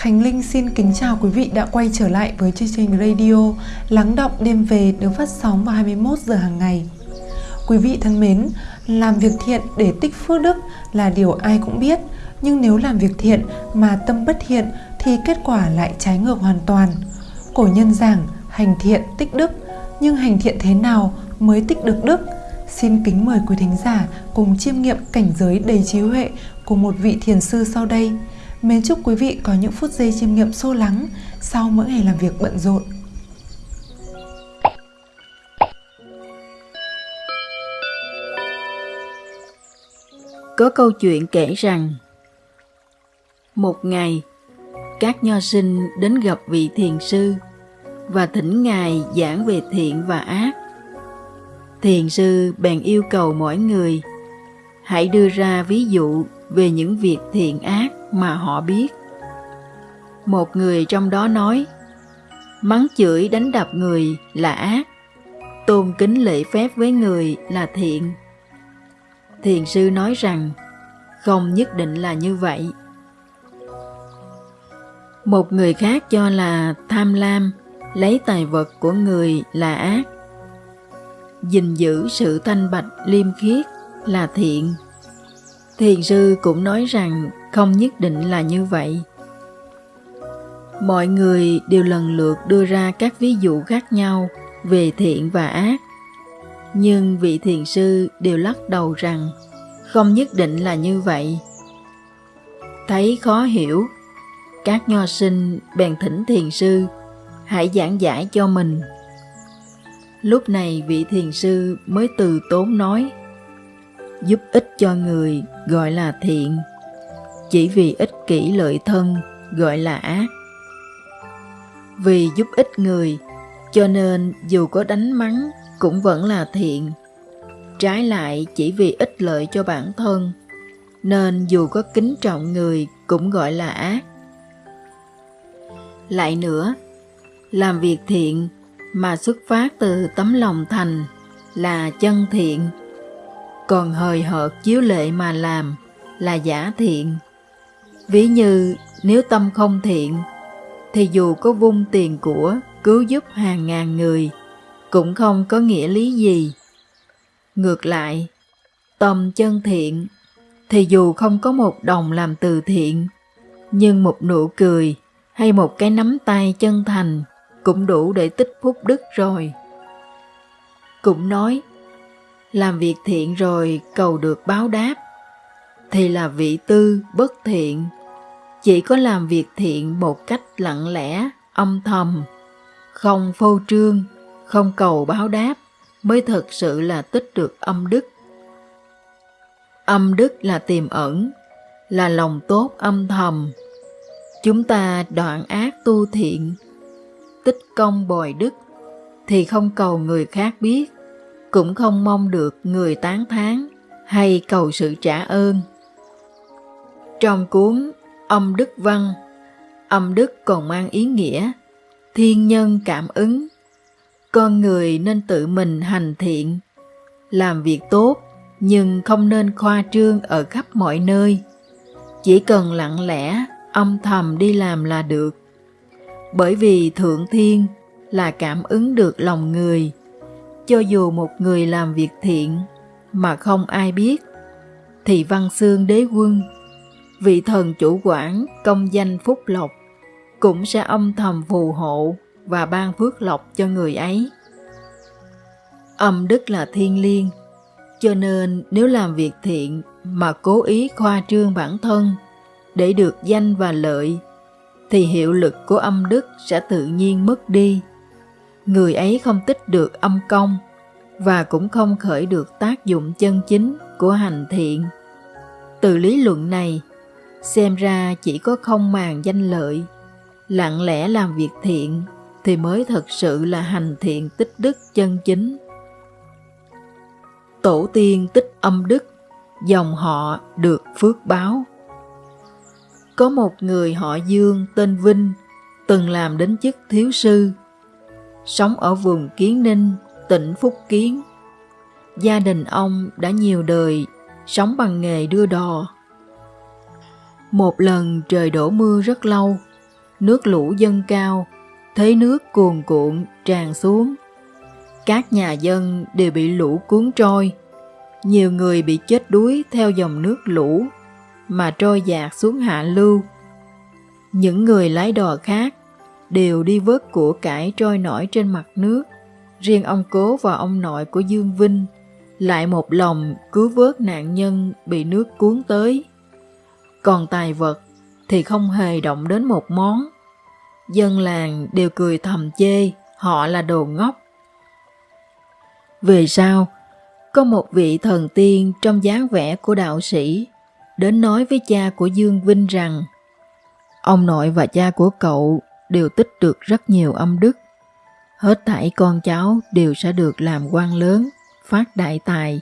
Khánh Linh xin kính chào quý vị đã quay trở lại với chương trình radio Lắng động đêm về được phát sóng vào 21 giờ hàng ngày. Quý vị thân mến, làm việc thiện để tích phước đức là điều ai cũng biết, nhưng nếu làm việc thiện mà tâm bất thiện thì kết quả lại trái ngược hoàn toàn. Cổ nhân giảng hành thiện tích đức, nhưng hành thiện thế nào mới tích được đức? Xin kính mời quý thính giả cùng chiêm nghiệm cảnh giới đầy trí huệ của một vị thiền sư sau đây. Mến chúc quý vị có những phút giây chiêm nghiệm sâu lắng sau mỗi ngày làm việc bận rộn. Có câu chuyện kể rằng Một ngày, các nho sinh đến gặp vị thiền sư và thỉnh ngài giảng về thiện và ác. Thiền sư bèn yêu cầu mỗi người hãy đưa ra ví dụ về những việc thiện ác mà họ biết. Một người trong đó nói, mắng chửi đánh đập người là ác, tôn kính lễ phép với người là thiện. Thiền sư nói rằng, không nhất định là như vậy. Một người khác cho là tham lam, lấy tài vật của người là ác. gìn giữ sự thanh bạch liêm khiết là thiện. Thiền sư cũng nói rằng không nhất định là như vậy. Mọi người đều lần lượt đưa ra các ví dụ khác nhau về thiện và ác. Nhưng vị thiền sư đều lắc đầu rằng không nhất định là như vậy. Thấy khó hiểu, các nho sinh bèn thỉnh thiền sư hãy giảng giải cho mình. Lúc này vị thiền sư mới từ tốn nói giúp ích cho người gọi là thiện chỉ vì ích kỷ lợi thân, gọi là ác. Vì giúp ích người, cho nên dù có đánh mắng cũng vẫn là thiện. Trái lại, chỉ vì ích lợi cho bản thân, nên dù có kính trọng người cũng gọi là ác. Lại nữa, làm việc thiện mà xuất phát từ tấm lòng thành là chân thiện, còn hời hợt chiếu lệ mà làm là giả thiện. Ví như nếu tâm không thiện, thì dù có vung tiền của cứu giúp hàng ngàn người, cũng không có nghĩa lý gì. Ngược lại, tâm chân thiện, thì dù không có một đồng làm từ thiện, nhưng một nụ cười hay một cái nắm tay chân thành cũng đủ để tích phúc đức rồi. Cũng nói, làm việc thiện rồi cầu được báo đáp, thì là vị tư bất thiện. Chỉ có làm việc thiện một cách lặng lẽ, âm thầm, không phô trương, không cầu báo đáp, mới thực sự là tích được âm đức. Âm đức là tiềm ẩn, là lòng tốt âm thầm. Chúng ta đoạn ác tu thiện, tích công bồi đức, thì không cầu người khác biết, cũng không mong được người tán thán hay cầu sự trả ơn. Trong cuốn Âm Đức Văn, âm đức còn mang ý nghĩa thiên nhân cảm ứng. Con người nên tự mình hành thiện, làm việc tốt nhưng không nên khoa trương ở khắp mọi nơi. Chỉ cần lặng lẽ, âm thầm đi làm là được. Bởi vì Thượng Thiên là cảm ứng được lòng người, cho dù một người làm việc thiện mà không ai biết, thì văn xương đế quân, vị thần chủ quản công danh phúc lộc, cũng sẽ âm thầm phù hộ và ban phước lộc cho người ấy. Âm đức là thiên liêng, cho nên nếu làm việc thiện mà cố ý khoa trương bản thân để được danh và lợi, thì hiệu lực của âm đức sẽ tự nhiên mất đi người ấy không tích được âm công và cũng không khởi được tác dụng chân chính của hành thiện. Từ lý luận này, xem ra chỉ có không màng danh lợi, lặng lẽ làm việc thiện thì mới thật sự là hành thiện tích đức chân chính. Tổ tiên tích âm đức, dòng họ được phước báo. Có một người họ Dương tên Vinh từng làm đến chức thiếu sư sống ở vùng Kiến Ninh, tỉnh Phúc Kiến. Gia đình ông đã nhiều đời sống bằng nghề đưa đò. Một lần trời đổ mưa rất lâu, nước lũ dâng cao, thấy nước cuồn cuộn tràn xuống. Các nhà dân đều bị lũ cuốn trôi, nhiều người bị chết đuối theo dòng nước lũ mà trôi dạt xuống hạ lưu. Những người lái đò khác đều đi vớt của cải trôi nổi trên mặt nước. Riêng ông cố và ông nội của Dương Vinh lại một lòng cứu vớt nạn nhân bị nước cuốn tới. Còn tài vật thì không hề động đến một món. Dân làng đều cười thầm chê họ là đồ ngốc. Về sau, có một vị thần tiên trong dáng vẻ của đạo sĩ đến nói với cha của Dương Vinh rằng ông nội và cha của cậu đều tích được rất nhiều âm đức. Hết thảy con cháu đều sẽ được làm quan lớn, phát đại tài.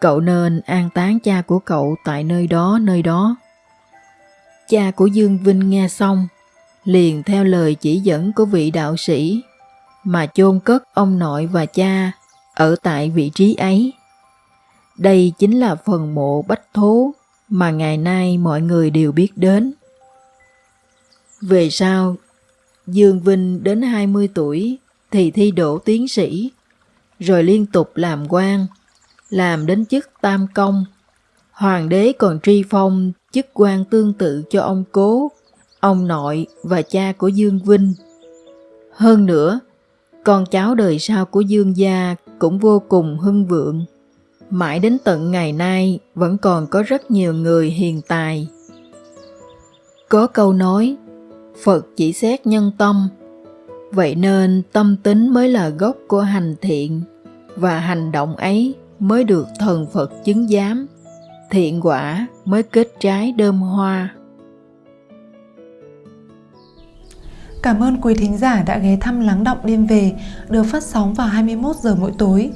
Cậu nên an táng cha của cậu tại nơi đó nơi đó. Cha của Dương Vinh nghe xong, liền theo lời chỉ dẫn của vị đạo sĩ mà chôn cất ông nội và cha ở tại vị trí ấy. Đây chính là phần mộ bách thố mà ngày nay mọi người đều biết đến. Về sau, Dương Vinh đến 20 tuổi thì thi đỗ tiến sĩ, rồi liên tục làm quan, làm đến chức tam công. Hoàng đế còn tri phong chức quan tương tự cho ông cố, ông nội và cha của Dương Vinh. Hơn nữa, con cháu đời sau của Dương gia cũng vô cùng hưng vượng. Mãi đến tận ngày nay vẫn còn có rất nhiều người hiền tài. Có câu nói, Phật chỉ xét nhân tâm, vậy nên tâm tính mới là gốc của hành thiện, và hành động ấy mới được thần Phật chứng giám, thiện quả mới kết trái đơm hoa. Cảm ơn quý thính giả đã ghé thăm Lắng Động Đêm Về được phát sóng vào 21 giờ mỗi tối.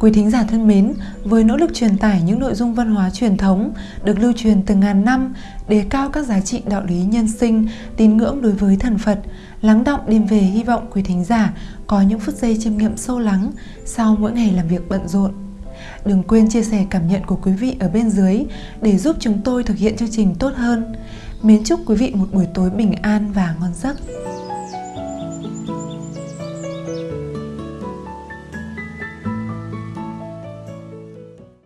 Quý thính giả thân mến, với nỗ lực truyền tải những nội dung văn hóa truyền thống được lưu truyền từ ngàn năm, đề cao các giá trị đạo lý nhân sinh, tín ngưỡng đối với thần Phật, Lắng Động Đêm Về hy vọng quý thính giả có những phút giây chiêm nghiệm sâu lắng sau mỗi ngày làm việc bận rộn. Đừng quên chia sẻ cảm nhận của quý vị ở bên dưới để giúp chúng tôi thực hiện chương trình tốt hơn. Mến chúc quý vị một buổi tối bình an và ngon giấc.